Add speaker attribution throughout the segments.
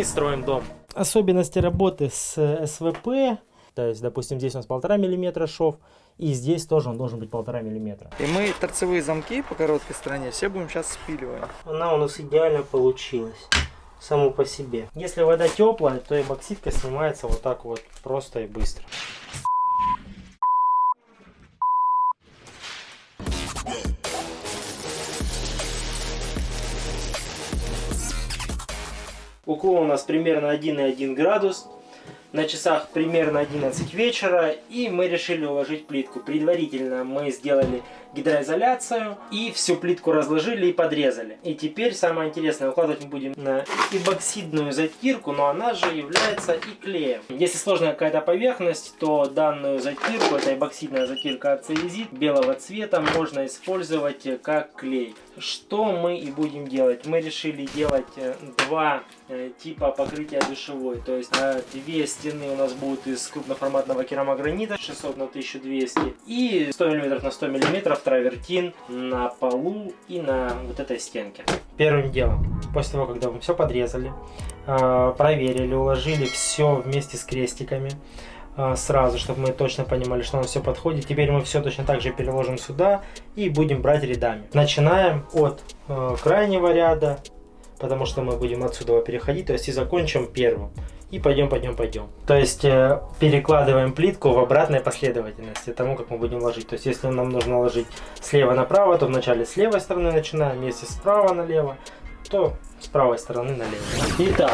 Speaker 1: мы строим дом. Особенности работы с СВП. То есть, допустим, здесь у нас полтора миллиметра шов. И здесь тоже он должен быть полтора миллиметра.
Speaker 2: И мы торцевые замки по короткой стороне все будем сейчас спиливать.
Speaker 1: Она у нас идеально получилась. Само по себе. Если вода теплая, то эбоксидка снимается вот так вот просто и быстро. Уклон у нас примерно 1,1 градус. На часах примерно 11 вечера. И мы решили уложить плитку. Предварительно мы сделали гидроизоляцию и всю плитку разложили и подрезали. И теперь самое интересное, укладывать мы будем на эбоксидную затирку, но она же является и клеем. Если сложная какая-то поверхность, то данную затирку, это эбоксидная затирка ацелезит белого цвета, можно использовать как клей. Что мы и будем делать? Мы решили делать э, два э, типа покрытия душевой. То есть две стены у нас будут из крупноформатного керамогранита 600 на 1200 и 100 мм на 100 мм травертин на полу и на вот этой стенке. Первым делом, после того, когда мы все подрезали, а, проверили, уложили все вместе с крестиками, а, сразу, чтобы мы точно понимали, что нам все подходит. Теперь мы все точно так же переложим сюда и будем брать рядами. Начинаем от а, крайнего ряда, потому что мы будем отсюда переходить, то есть и закончим первым и пойдем, пойдем, пойдем. То есть э, перекладываем плитку в обратной последовательности тому, как мы будем ложить. То есть если нам нужно ложить слева направо, то вначале с левой стороны начинаем, если справа налево, то с правой стороны налево. Итак,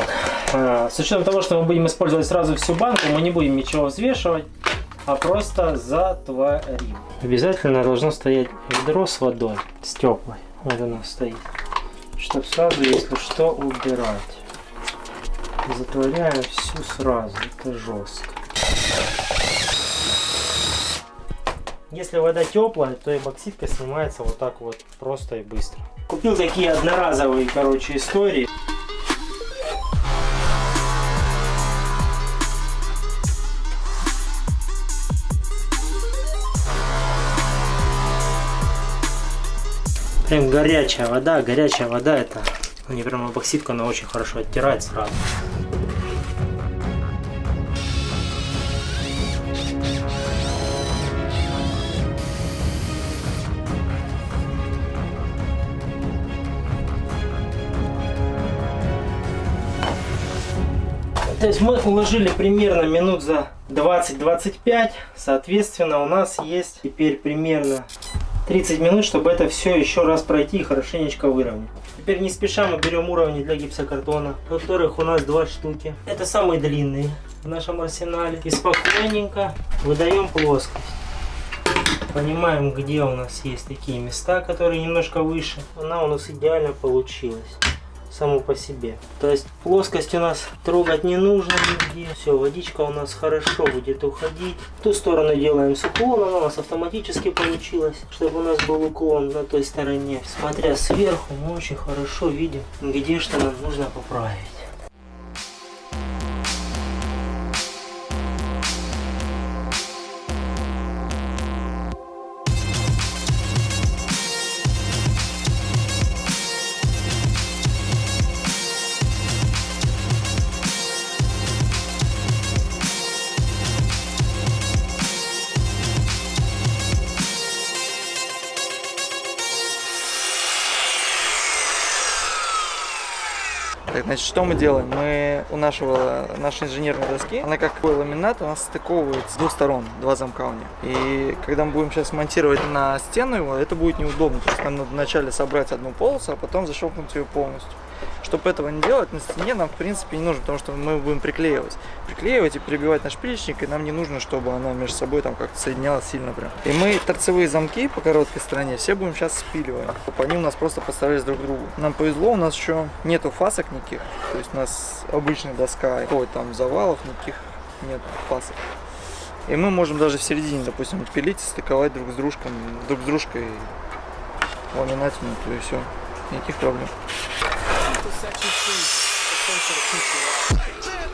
Speaker 1: э, с учетом того, что мы будем использовать сразу всю банку, мы не будем ничего взвешивать, а просто затворим. Обязательно должно стоять ведро с водой, с теплой. Вот оно стоит. Чтобы сразу, если что, убирать затворяю всю сразу, это жестко. Если вода теплая, то эбоксидка снимается вот так вот просто и быстро. Купил такие одноразовые, короче, истории. Прям горячая вода, горячая вода это они прям эпоксидка, она очень хорошо оттирает сразу. То есть мы уложили примерно минут за 20-25. Соответственно, у нас есть теперь примерно 30 минут, чтобы это все еще раз пройти и хорошенечко выровнять. Теперь не спеша мы берем уровни для гипсокартона, которых у нас два штуки. Это самые длинные в нашем арсенале. И спокойненько выдаем плоскость. Понимаем, где у нас есть такие места, которые немножко выше. Она у нас идеально получилась само по себе. То есть плоскость у нас трогать не нужно нигде. Все, водичка у нас хорошо будет уходить. Ту сторону делаем с уклоном, у нас автоматически получилось, чтобы у нас был уклон на той стороне. Смотря сверху, мы очень хорошо видим, где что нам нужно поправить.
Speaker 2: Значит, что мы делаем? Мы у нашего, нашей инженерной доски, она как ламинат, у нас стыковывается с двух сторон, два замка у нее. И когда мы будем сейчас монтировать на стену его, это будет неудобно. То есть нам надо вначале собрать одну полосу, а потом защелкнуть ее полностью. Чтобы этого не делать, на стене нам в принципе не нужно, потому что мы будем приклеивать. Приклеивать и прибивать наш плечник, и нам не нужно, чтобы она между собой там как-то соединялась сильно прям. И мы торцевые замки по короткой стороне все будем сейчас спиливать. Они у нас просто поставились друг к другу. Нам повезло, у нас еще нету фасок никаких. То есть у нас обычная доска, какой там завалов никаких нет фасок. И мы можем даже в середине, допустим, пилить стыковать друг с дружкой, друг с дружкой ламинатину, то и все. Никаких проблем. Section 3,
Speaker 1: Итак,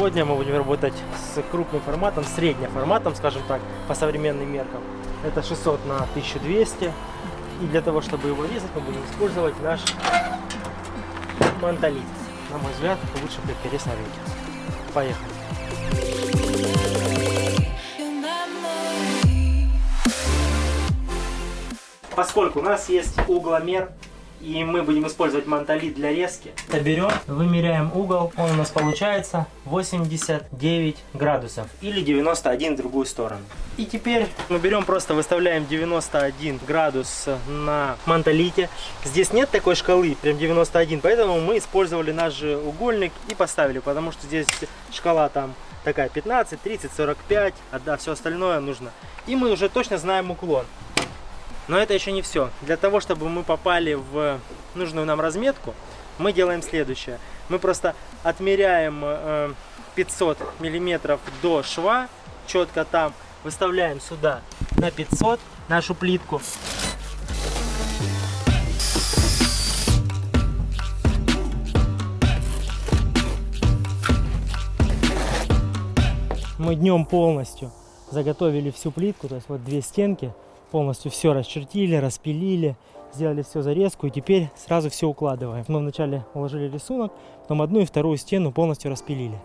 Speaker 1: сегодня мы будем работать с крупным форматом, средним форматом, скажем так, по современным меркам. Это 600 на 1200. И для того, чтобы его резать, мы будем использовать наш мантолит. На мой взгляд, лучше предпересть на рынке. Поехали. Поскольку у нас есть угломер, и мы будем использовать мантолит для резки, берем, вымеряем угол, он у нас получается 89 градусов или 91 в другую сторону. И теперь мы берем, просто выставляем 91 градус на мантолите. Здесь нет такой шкалы, прям 91, поэтому мы использовали наш же угольник и поставили, потому что здесь шкала там такая 15, 30, 45, а да, все остальное нужно. И мы уже точно знаем уклон. Но это еще не все. Для того, чтобы мы попали в нужную нам разметку, мы делаем следующее. Мы просто отмеряем 500 э, миллиметров до шва, четко там, выставляем сюда на 500 нашу плитку. Мы днем полностью заготовили всю плитку, то есть вот две стенки, полностью все расчертили, распилили, сделали все зарезку и теперь сразу все укладываем. Мы вначале уложили рисунок, потом одну и вторую стену полностью распилили.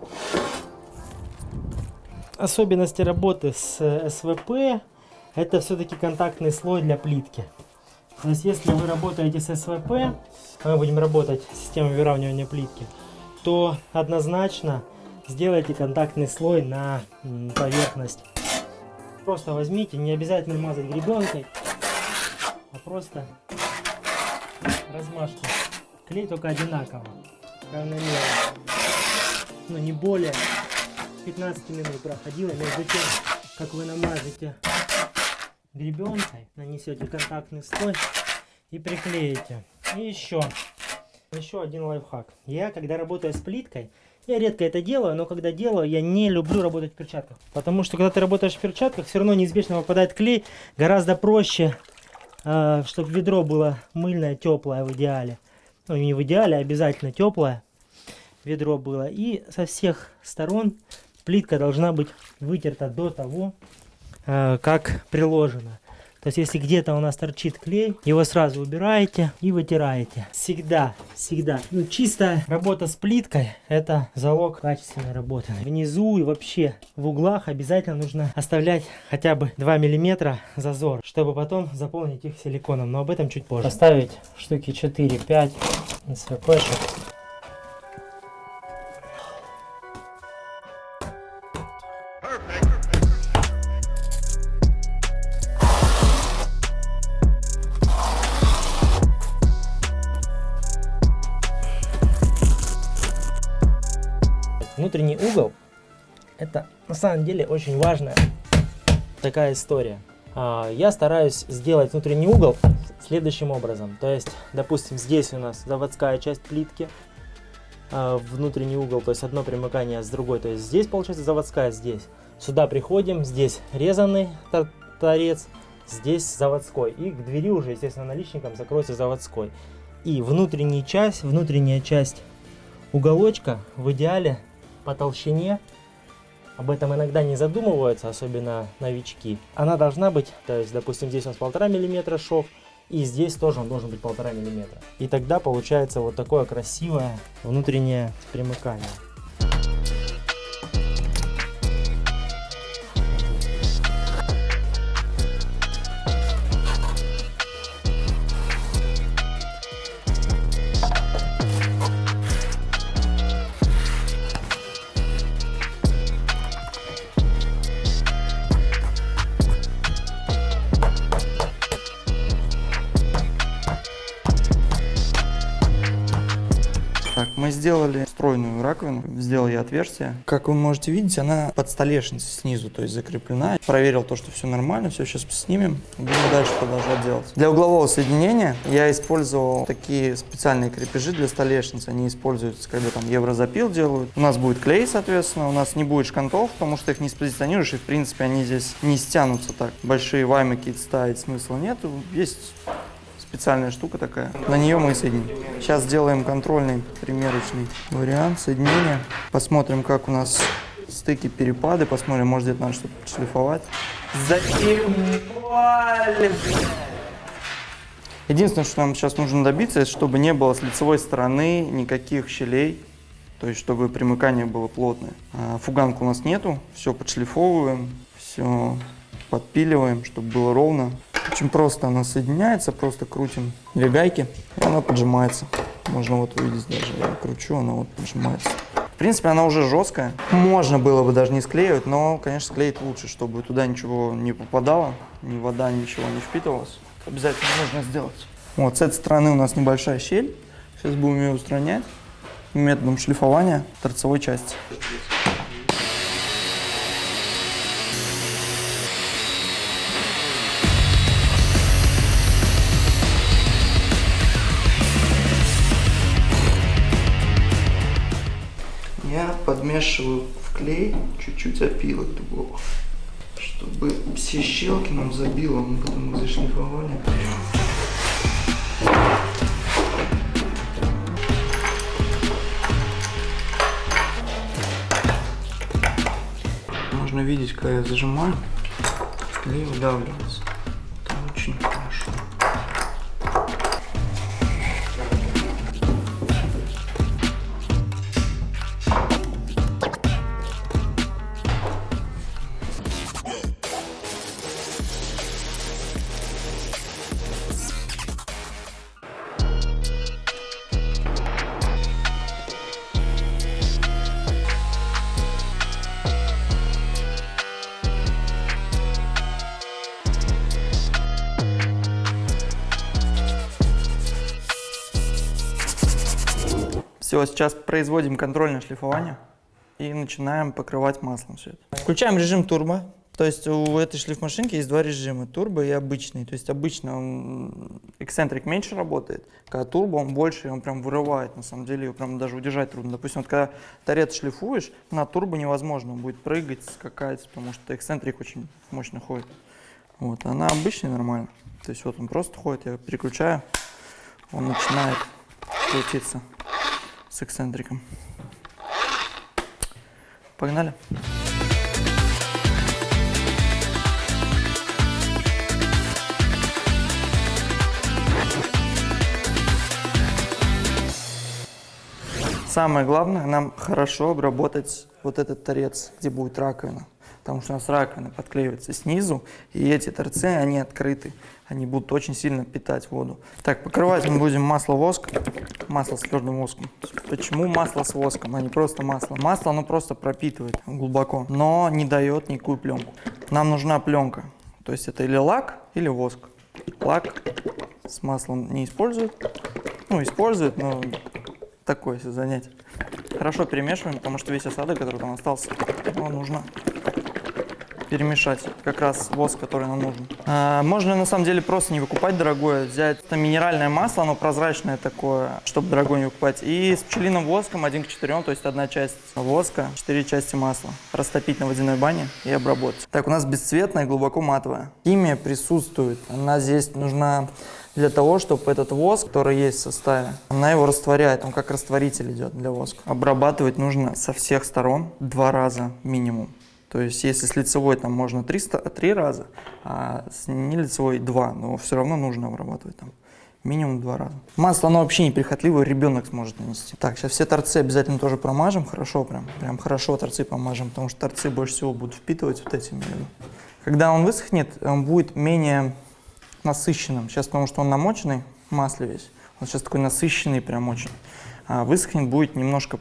Speaker 1: Особенности работы с СВП это все-таки контактный слой для плитки. То есть если вы работаете с СВП, мы будем работать с системой выравнивания плитки, то однозначно сделайте контактный слой на поверхность Просто возьмите, не обязательно мазать гребенкой, а просто размажьте. Клей только одинаково, равномерно. Но не более 15 минут проходило между тем, как вы намажете гребенкой, нанесете контактный слой и приклеите. И еще, еще один лайфхак. Я, когда работаю с плиткой, я редко это делаю, но когда делаю, я не люблю работать в перчатках. Потому что когда ты работаешь в перчатках, все равно неизбежно попадает клей. Гораздо проще, э, чтобы ведро было мыльное, теплое в идеале. Ну, не в идеале, а обязательно теплое ведро было. И со всех сторон плитка должна быть вытерта до того, э, как приложено. То есть, если где-то у нас торчит клей, его сразу убираете и вытираете. Всегда, всегда. Ну, чистая работа с плиткой – это залог качественной работы. Внизу и вообще в углах обязательно нужно оставлять хотя бы 2 миллиметра зазор, чтобы потом заполнить их силиконом. Но об этом чуть позже. Поставить штуки 4-5 СВПшек. внутренний деле очень важная такая история. А, я стараюсь сделать внутренний угол следующим образом. То есть, допустим, здесь у нас заводская часть плитки, а, внутренний угол, то есть одно примыкание с другой. То есть здесь получается заводская, здесь. Сюда приходим, здесь резанный торец, здесь заводской. И к двери уже, естественно, наличником закроется заводской. И внутренняя часть, внутренняя часть уголочка в идеале по толщине. Об этом иногда не задумываются, особенно новички. Она должна быть, то есть, допустим, здесь у нас полтора миллиметра шов, и здесь тоже он должен быть полтора миллиметра. И тогда получается вот такое красивое внутреннее примыкание.
Speaker 2: Мы сделали встроенную раковину, сделал я отверстие. Как вы можете видеть, она под столешницей снизу, то есть закреплена. Проверил то, что все нормально, все сейчас снимем, будем дальше продолжать делать. Для углового соединения я использовал такие специальные крепежи для столешницы. Они используются, когда там еврозапил делают. У нас будет клей, соответственно, у нас не будет шкантов, потому что их не спозиционируешь, и в принципе они здесь не стянутся так. Большие ваймы какие-то ставить смысла нет. Есть специальная штука такая. На нее мы соединим. Сейчас сделаем контрольный примерочный вариант соединения. Посмотрим, как у нас стыки, перепады. Посмотрим, может где-то надо что-то шлифовать. Заебали, Единственное, что нам сейчас нужно добиться, чтобы не было с лицевой стороны никаких щелей, то есть чтобы примыкание было плотное. А, фуганку у нас нету, все подшлифовываем, все подпиливаем, чтобы было ровно. Очень просто она соединяется, просто крутим две гайки, и она поджимается. Можно вот увидеть даже, я кручу, она вот поджимается. В принципе, она уже жесткая. Можно было бы даже не склеивать, но, конечно, склеить лучше, чтобы туда ничего не попадало, ни вода, ничего не впитывалось. Обязательно нужно сделать. Вот с этой стороны у нас небольшая щель. Сейчас будем ее устранять методом шлифования торцевой части. Я подмешиваю в клей чуть-чуть опилок дубовых, чтобы все щелки нам забило, мы потом их зашлифовали. Можно видеть, когда я зажимаю, клей выдавливается. Все, сейчас производим контрольное шлифование и начинаем покрывать маслом все это. Включаем режим турбо. То есть у этой шлифмашинки есть два режима, турбо и обычный. То есть обычно он эксцентрик меньше работает, когда турбо он больше, он прям вырывает, на самом деле его прям даже удержать трудно. Допустим, вот когда торец шлифуешь, на турбо невозможно, он будет прыгать, скакать, потому что эксцентрик очень мощно ходит. Вот, а на обычный нормально. То есть вот он просто ходит, я переключаю, он начинает крутиться с эксцентриком. Погнали. Самое главное, нам хорошо обработать вот этот торец, где будет раковина. Потому что у нас раковина подклеивается снизу, и эти торцы, они открыты. Они будут очень сильно питать воду. Так, покрывать мы будем масло-воск, масло с твердым воском. Почему масло с воском, а не просто масло? Масло, оно просто пропитывает глубоко, но не дает никакую пленку. Нам нужна пленка. То есть это или лак, или воск. Лак с маслом не используют. Ну, используют, но такое занятие. Хорошо перемешиваем, потому что весь осадок, который там остался, его нужно перемешать как раз воск, который нам нужен. А, можно на самом деле просто не выкупать дорогое, взять это минеральное масло, оно прозрачное такое, чтобы дорогое не выкупать, и с пчелиным воском 1 к 4, то есть одна часть воска, 4 части масла, растопить на водяной бане и обработать. Так, у нас бесцветная, глубоко матовая. Химия присутствует, она здесь нужна для того, чтобы этот воск, который есть в составе, она его растворяет, он как растворитель идет для воска. Обрабатывать нужно со всех сторон два раза минимум. То есть если с лицевой там можно 300, 3 раза, а с нелицевой 2, но все равно нужно обрабатывать там минимум два раза. Масло, оно вообще неприхотливое, ребенок сможет нанести. Так, сейчас все торцы обязательно тоже промажем, хорошо прям, прям хорошо торцы помажем, потому что торцы больше всего будут впитывать вот эти между. Когда он высохнет, он будет менее насыщенным. Сейчас, потому что он намоченный в масле весь, он сейчас такой насыщенный прям очень. А высохнет будет немножко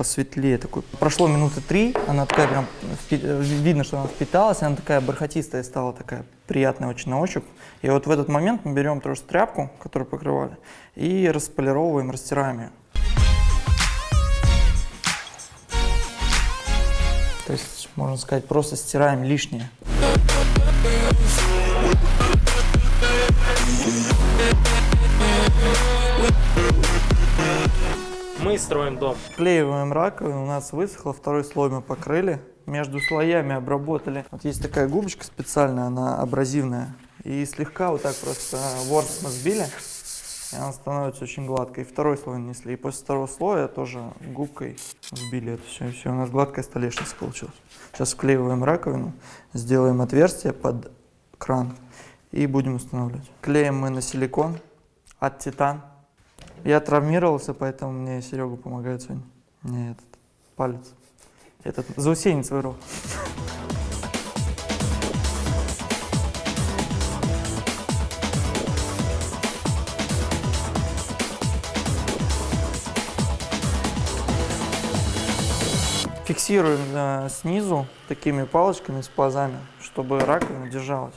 Speaker 2: посветлее такой. Прошло минуты три, она такая прям, видно, что она впиталась, она такая бархатистая стала, такая приятная очень на ощупь. И вот в этот момент мы берем просто тряпку, которую покрывали, и располировываем, растираем ее. То есть, можно сказать, просто стираем лишнее.
Speaker 1: Мы строим дом.
Speaker 2: Вклеиваем раковину, у нас высохло, второй слой мы покрыли. Между слоями обработали. Вот есть такая губочка специальная, она абразивная. И слегка вот так просто ворс мы сбили, и она становится очень гладкой. И второй слой нанесли. И после второго слоя тоже губкой сбили это все. И все, у нас гладкая столешница получилась. Сейчас вклеиваем раковину, сделаем отверстие под кран и будем устанавливать. Клеим мы на силикон от Титан. Я травмировался, поэтому мне Серега помогает сегодня. Мне этот палец. Этот заусенец вырвал. Фиксируем э, снизу такими палочками с пазами, чтобы раковина держалась.